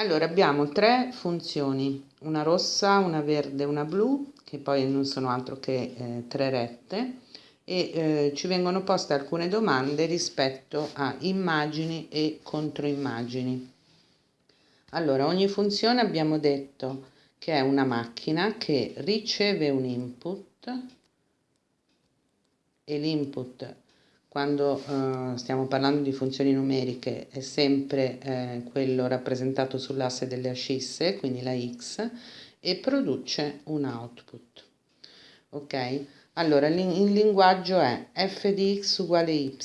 Allora abbiamo tre funzioni, una rossa, una verde e una blu, che poi non sono altro che eh, tre rette, e eh, ci vengono poste alcune domande rispetto a immagini e controimmagini. Allora, ogni funzione abbiamo detto che è una macchina che riceve un input e l'input quando eh, stiamo parlando di funzioni numeriche è sempre eh, quello rappresentato sull'asse delle ascisse, quindi la x, e produce un output. Ok? Allora, il linguaggio è f di x uguale y,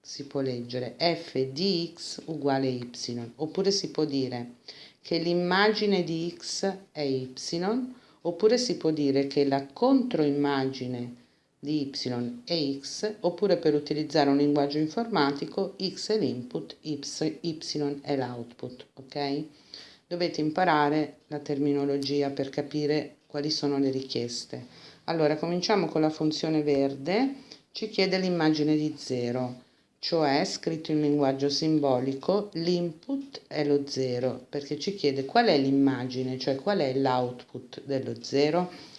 si può leggere f di x uguale y, oppure si può dire che l'immagine di x è y, oppure si può dire che la controimmagine di y e x, oppure per utilizzare un linguaggio informatico, x è l'input, y è l'output, ok? Dovete imparare la terminologia per capire quali sono le richieste. Allora, cominciamo con la funzione verde, ci chiede l'immagine di 0, cioè scritto in linguaggio simbolico l'input è lo 0, perché ci chiede qual è l'immagine, cioè qual è l'output dello 0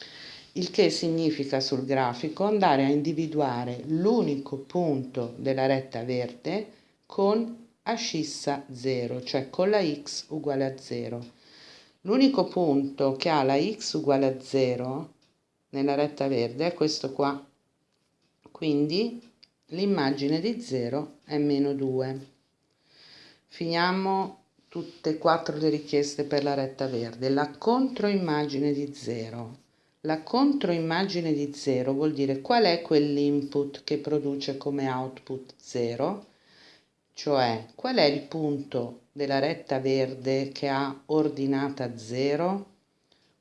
il che significa sul grafico andare a individuare l'unico punto della retta verde con ascissa 0, cioè con la x uguale a 0. L'unico punto che ha la x uguale a 0 nella retta verde è questo qua, quindi l'immagine di 0 è meno 2. Finiamo tutte e quattro le richieste per la retta verde. La controimmagine di 0 la controimmagine di 0 vuol dire qual è quell'input che produce come output 0, cioè qual è il punto della retta verde che ha ordinata 0.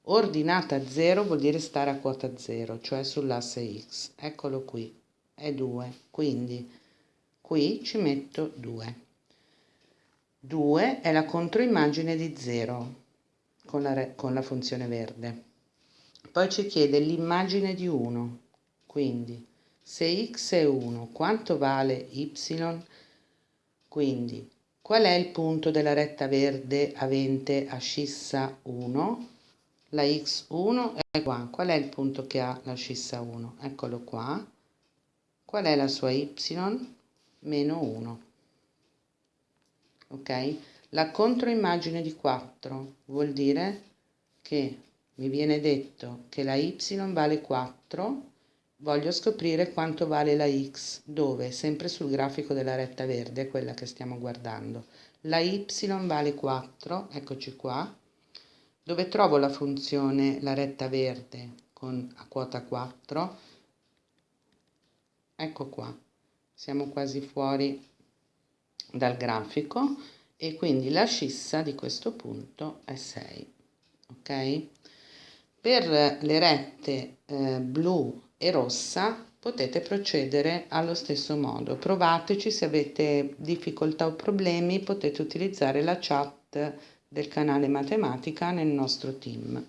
Ordinata 0 vuol dire stare a quota 0, cioè sull'asse x. Eccolo qui, è 2. Quindi qui ci metto 2. 2 è la controimmagine di 0 con con la funzione verde. Poi ci chiede l'immagine di 1, quindi se x è 1, quanto vale y? Quindi qual è il punto della retta verde avente ascissa 1? La x1 è qua. Qual è il punto che ha l'ascissa 1? Eccolo qua. Qual è la sua y? Meno 1. Ok? La controimmagine di 4 vuol dire che mi viene detto che la y vale 4, voglio scoprire quanto vale la x, dove? Sempre sul grafico della retta verde, quella che stiamo guardando. La y vale 4, eccoci qua, dove trovo la funzione la retta verde con a quota 4, ecco qua, siamo quasi fuori dal grafico e quindi la scissa di questo punto è 6, ok? Per le rette eh, blu e rossa potete procedere allo stesso modo. Provateci, se avete difficoltà o problemi potete utilizzare la chat del canale matematica nel nostro team.